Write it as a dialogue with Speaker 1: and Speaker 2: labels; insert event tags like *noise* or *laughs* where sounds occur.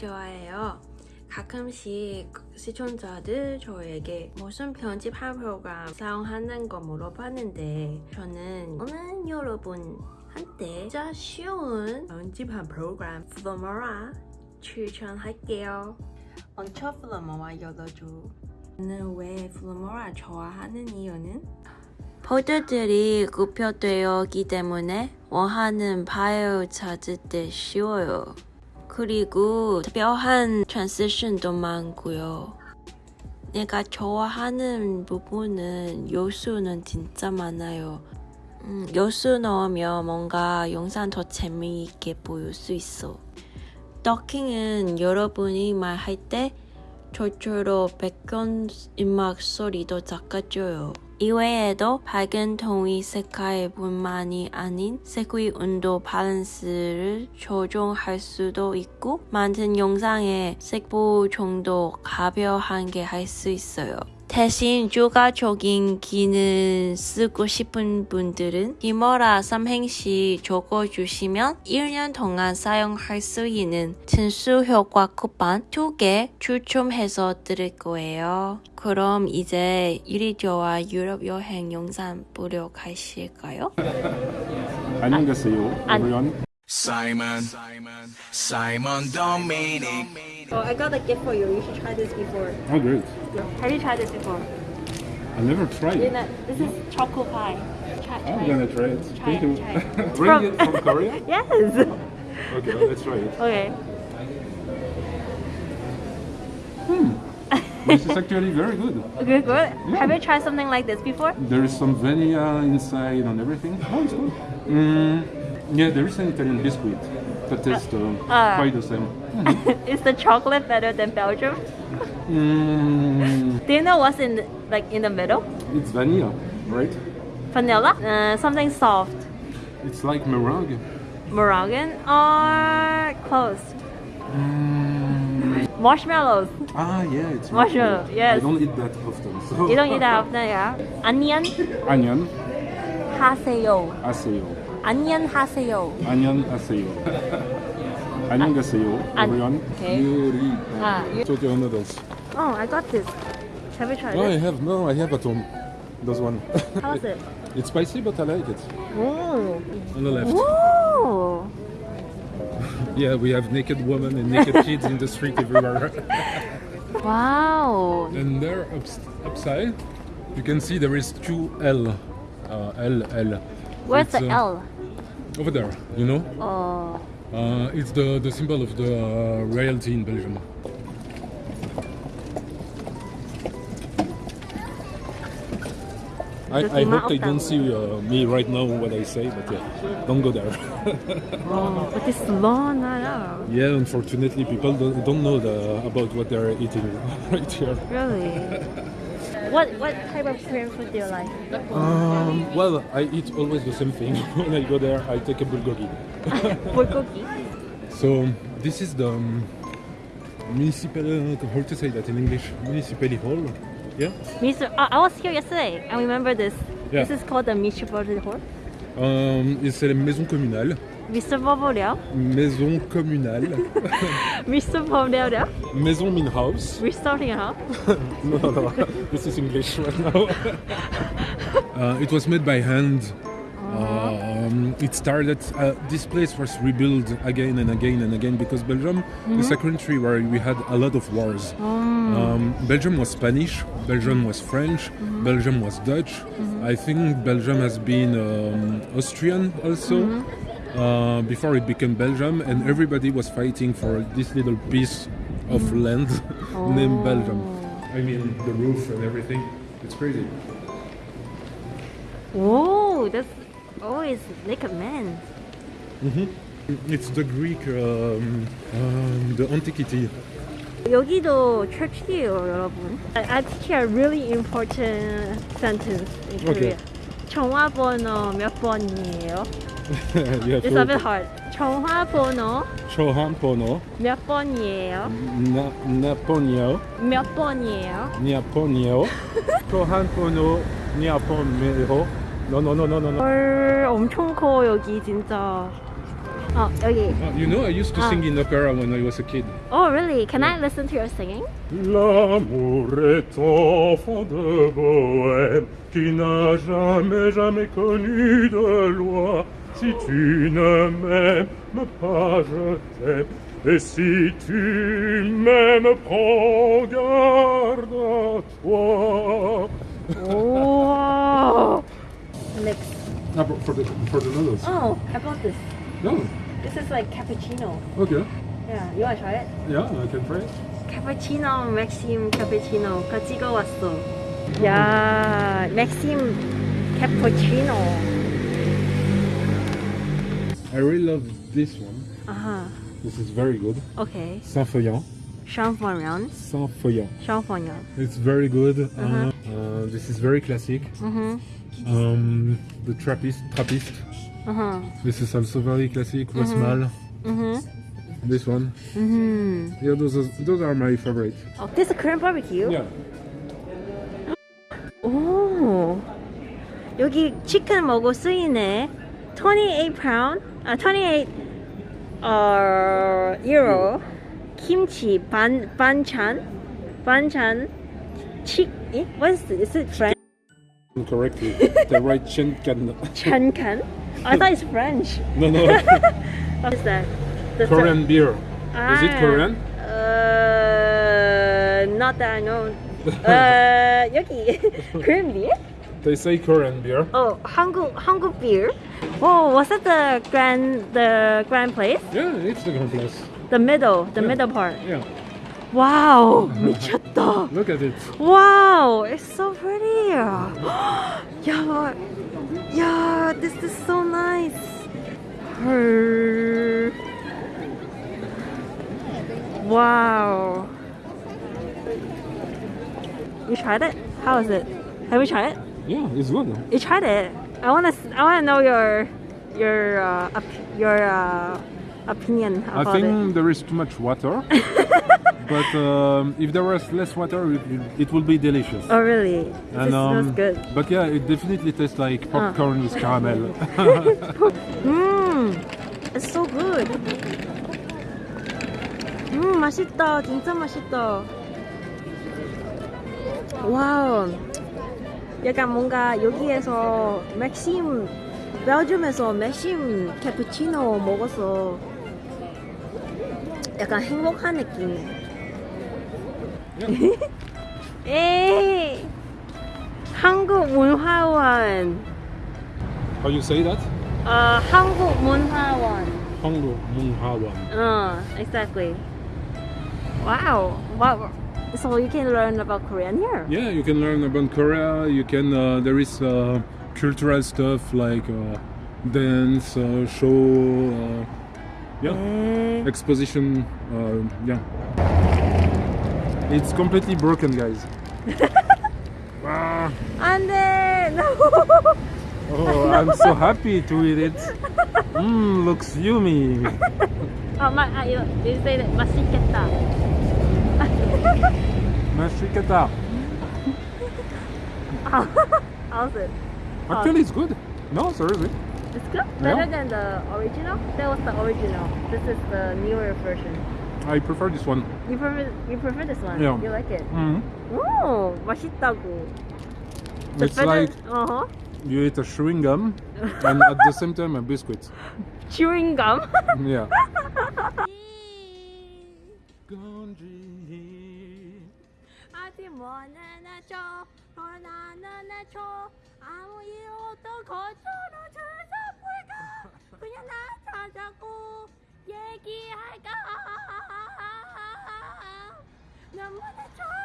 Speaker 1: 좋아해요. 가끔씩 시청자들 저에게 무슨 편집한 프로그램 사용하는 거 물어봤는데 저는 오늘 여러분한테 진짜 쉬운 편집한 프로그램 플로머라 추천할게요. 먼저 플로머라 열어줘. 저는 왜 플로머라 좋아하는 이유는 포드들이 굽혀되었기 때문에 원하는 파일 찾을 때 쉬워요. 그리고 특별한 트랜지션도 많고요. 내가 좋아하는 부분은 요소는 진짜 많아요. 음, 요소 넣으면 뭔가 영상 더 재미있게 보일 수 있어. 더킹은 여러분이 말할 때 저처럼 백건 음악 소리도 작아져요. 이외에도 밝은 통이 색깔 뿐만이 아닌 색의 온도 밸런스를 조정할 수도 있고 만든 영상의 색보 정도 가벼하게 할 수 있어요. 대신 추가적인 기능 쓰고 싶은 분들은 히머라 삼행시 적어주시면 1년 동안 사용할 수 있는 진수 효과 쿠폰 2개 추첨해서 드릴 거예요. 그럼 이제 유리조와 유럽 여행 영상 보러 가실까요?
Speaker 2: 안녕 계세요,
Speaker 1: 안-
Speaker 2: everyone.
Speaker 3: Simon, Simon Dominic.
Speaker 1: Oh, I got a gift for you. You should try this before.
Speaker 2: Oh, great.
Speaker 1: Have you tried this before?
Speaker 2: I never tried
Speaker 1: You
Speaker 2: it.
Speaker 1: know, this is choco pie. Try, try
Speaker 2: I'm
Speaker 1: it.
Speaker 2: gonna try it.
Speaker 1: Try
Speaker 2: Thank
Speaker 1: it,
Speaker 2: you.
Speaker 1: try *laughs* it.
Speaker 2: Bring
Speaker 1: from-
Speaker 2: it from Korea? *laughs*
Speaker 1: Yes.
Speaker 2: Okay, let's try it.
Speaker 1: Okay.
Speaker 2: This is actually very good.
Speaker 1: Good, good. Have you tried something like this before?
Speaker 2: There is some vanilla inside and everything. Oh, it's good. Mm, yeah, there is an Italian biscuit that tastes uh,
Speaker 1: Ah.
Speaker 2: quite the same. *laughs*
Speaker 1: is the chocolate better than Belgium?
Speaker 2: Mm,
Speaker 1: Do you know what's in the, like in the middle?
Speaker 2: it's vanilla, right?
Speaker 1: Vanilla, uh, something soft,
Speaker 2: It's like meringue.
Speaker 1: Moroccan, or close.
Speaker 2: Mm,
Speaker 1: Marshmallows.
Speaker 2: ah, yeah, it's
Speaker 1: Marshmallow, yes.
Speaker 2: I don't eat that often. So.
Speaker 1: You don't eat that often, yeah. Onion
Speaker 2: Onion,
Speaker 1: 하세요.
Speaker 2: aseyo.
Speaker 1: onion 하세요.
Speaker 2: Onion aseyo. Onion aseyo,
Speaker 1: An-
Speaker 2: everyone.
Speaker 1: okay.
Speaker 2: Yuri.
Speaker 1: Ah, you-
Speaker 2: Tokyo noodles.
Speaker 1: Oh, I got this. Have you tried
Speaker 2: No, I
Speaker 1: it?
Speaker 2: have no, I have at home. Those one.
Speaker 1: How's it? *laughs*
Speaker 2: it's spicy, but I like it.
Speaker 1: Ooh.
Speaker 2: On the left.
Speaker 1: Ooh. *laughs*
Speaker 2: Yeah, we have naked women and naked *laughs* kids in the street everywhere.
Speaker 1: Wow.
Speaker 2: and there, ups, upside, you can see there is two L. Uh, L, L.
Speaker 1: Where's
Speaker 2: It's,
Speaker 1: the
Speaker 2: uh,
Speaker 1: L?
Speaker 2: Over there, you know?
Speaker 1: Oh.
Speaker 2: Uh, it's the, the symbol of the uh, royalty in Belgium. I, I hope they don't see uh, me right now what I say, but yeah, don't go there.
Speaker 1: Oh, but it's long, I know.
Speaker 2: yeah, unfortunately, people don't, don't know the, about what they're eating *laughs* right here.
Speaker 1: Really? *laughs* what what type of Korean food do you like?
Speaker 2: Um, well, I eat always the same thing. *laughs* when I go there, I take a bulgogi. *laughs*
Speaker 1: bulgogi.
Speaker 2: So this is the um, municipal. How to say that in English? Municipal hall. Yeah.
Speaker 1: Mr. Oh, I was here yesterday. I remember this.
Speaker 2: Yeah.
Speaker 1: This is called the Municipal Hall.
Speaker 2: Et c'est la maison communale.
Speaker 1: Mr. Bobolia.
Speaker 2: Maison communale. *laughs*
Speaker 1: Mr. Bobolia.
Speaker 2: maison min house.
Speaker 1: We're starting huh? *laughs*
Speaker 2: No, no, no. this is English *laughs* right now. uh, it was made by hand. Um, it started. Uh, this place was rebuilt again and again and again because Belgium is a country where we had a lot of wars. Um, Belgium was Spanish. Belgium was French. Belgium was Dutch. I think Belgium has been um, Austrian also. Uh, before it became Belgium, and everybody was fighting for this little piece of land *laughs* named Belgium. I mean, the roof and everything. It's crazy.
Speaker 1: Whoa, that's always naked man.
Speaker 2: It's the Greek, um, um, the antiquity.
Speaker 1: 여기도 church이에요, 여러분. I, teach a really important sentence in
Speaker 2: Okay.
Speaker 1: Korea. 전화번호 몇 번이에요?
Speaker 2: yeah,
Speaker 1: It's a bit hard. 전화번호
Speaker 2: Chohampono,
Speaker 1: 몇 번이에요?
Speaker 2: Na- Naponio,
Speaker 1: 몇 번이에요?
Speaker 2: Niaponio, Chohampono, Niaponio. No, no, no, no, no, no.
Speaker 1: 헐, 엄청 커 여기 진짜. 어, 여기.
Speaker 2: Uh, you know, I used to
Speaker 1: Ah.
Speaker 2: sing in opera when I was a kid.
Speaker 1: Oh, really? Can I listen to your singing?
Speaker 2: L'amour est enfant de bohème qui n'a jamais, jamais connu de loi. Si tu ne m'aimes pas, je t'aime. Et si tu m'aimes, prends garde à toi.
Speaker 1: Oh. mix.
Speaker 2: Ah, I for the for the noodles.
Speaker 1: Oh, I bought this.
Speaker 2: No.
Speaker 1: This is like cappuccino.
Speaker 2: Okay.
Speaker 1: Yeah, you wanna try it?
Speaker 2: Yeah, I can try it.
Speaker 1: 카푸치노 맥심 cappuccino. 찍어 왔어 mm-hmm. 야
Speaker 2: I really love this one
Speaker 1: uh -huh.
Speaker 2: This is very good
Speaker 1: Okay
Speaker 2: Saint-Feuillien
Speaker 1: Champignon. Champignon. Champignon.
Speaker 2: It's very good.
Speaker 1: Uh-huh.
Speaker 2: Uh -huh. uh, this is very classic.
Speaker 1: Mm -hmm.
Speaker 2: um, the Trappist. Trappist.
Speaker 1: Uh -huh.
Speaker 2: This is also very classic. Mm
Speaker 1: -hmm. Westmalle. Mm -hmm.
Speaker 2: This one.
Speaker 1: Mm-hmm.
Speaker 2: Yeah, those are, those are my favorite.
Speaker 1: Oh, this is Korean barbecue.
Speaker 2: Yeah.
Speaker 1: Oh. 여기 치킨 먹고 쓰이네. 28 pound. 아, 28 uh, euro kimchi ban banchan banchan chick eh? what is it? Is it French?
Speaker 2: Correctly, they write *laughs*
Speaker 1: chenkan. Chenkan? I thought it's French.
Speaker 2: No, no. *laughs*
Speaker 1: what is that? The
Speaker 2: Korean beer. Ah, is it
Speaker 1: ah,
Speaker 2: Korean?
Speaker 1: Uh, not that I know. *laughs* uh, 여기 Korean beer?
Speaker 2: They say Korean beer.
Speaker 1: Oh, Hangul Hangul beer. Oh, was that the grand the grand place?
Speaker 2: Yeah, it's the grand place.
Speaker 1: The middle, the
Speaker 2: Yeah.
Speaker 1: middle part.
Speaker 2: Yeah.
Speaker 1: Wow, *laughs* 미쳤다.
Speaker 2: Look at it.
Speaker 1: Wow, it's so pretty. *gasps* yeah, yeah, this is so nice. Her. Wow. You tried it? How is it? Have you tried it?
Speaker 2: Yeah, it's good.
Speaker 1: You tried it. I wanna, I wanna know your, your, uh, op- your uh, opinion
Speaker 2: I
Speaker 1: about
Speaker 2: think
Speaker 1: it.
Speaker 2: there is too much water. *laughs* but um, if there was less water, it, it will be delicious.
Speaker 1: Oh really? This
Speaker 2: And,
Speaker 1: smells
Speaker 2: um,
Speaker 1: good.
Speaker 2: But yeah, it definitely tastes like popcorn with caramel. *laughs* *laughs*
Speaker 1: Mmm, it's so good. 음, 맛있다. 진짜 맛있다. 와우. 약간 뭔가 여기에서 맥심, 벨gium에서 맥심 캐푸치노 먹어서 약간 행복한 느낌. 에이, 한국 문화원.
Speaker 2: How you say that?
Speaker 1: 어, 한국 문화원.
Speaker 2: Hango Munghawan.
Speaker 1: Uh, exactly. Wow. Wow. So you can learn about Korean here.
Speaker 2: Yeah, you can learn about Korea. You can. Uh, there is uh, cultural stuff like uh, dance, uh, show. yeah
Speaker 1: mm.
Speaker 2: exposition uh, yeah it's completely broken guys *laughs* ah.
Speaker 1: and then no. *laughs*
Speaker 2: oh i'm so happy to eat it Mmm, looks yummy *laughs*
Speaker 1: oh my uh, you, you say that masiketa.
Speaker 2: Masiketa.
Speaker 1: how's it
Speaker 2: actually it's good no seriously
Speaker 1: It's good.
Speaker 2: Yeah.
Speaker 1: Better than the original. That was the original. This is the newer version.
Speaker 2: I prefer this one.
Speaker 1: You prefer you prefer this one?
Speaker 2: Yeah.
Speaker 1: You like it?
Speaker 2: Mm.
Speaker 1: 오, 맛있다고.
Speaker 2: It's like
Speaker 1: uh huh.
Speaker 2: you eat a chewing gum and at the same time a biscuit. *laughs*
Speaker 1: chewing gum. *laughs*
Speaker 2: Yeah.
Speaker 1: 그냥 나 찾아고 얘기할까? 너무 내줘